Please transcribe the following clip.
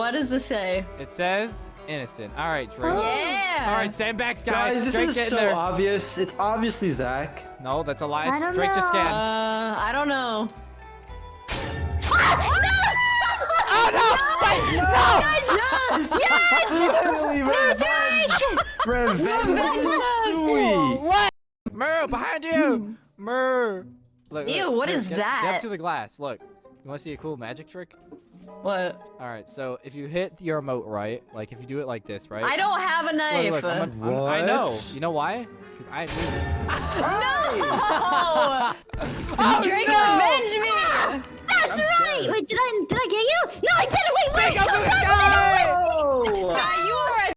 what does this say? It says innocent. All right, Drake. Yeah. All right, stand back, Sky. Guys, this Drake, is get so there. obvious. It's obviously Zach. No, that's Elias. I don't Drake just know. scanned. Uh, I don't know. No! oh no! Wait, no! Yes! Yes! Finally, revenge! Revenge is sweet! What? Mer, behind you! Mer. Look, Ew, look, what here, is get, Get that? up to the glass. Look. You want to see a cool magic trick? What? All right. So if you hit your remote right, like if you do it like this, right? I don't have a knife. look, I'm a- I'm- I know. You know why? Because I. no! Oh, Drake, no! revenge me! That's right. Wait, did I did I get you?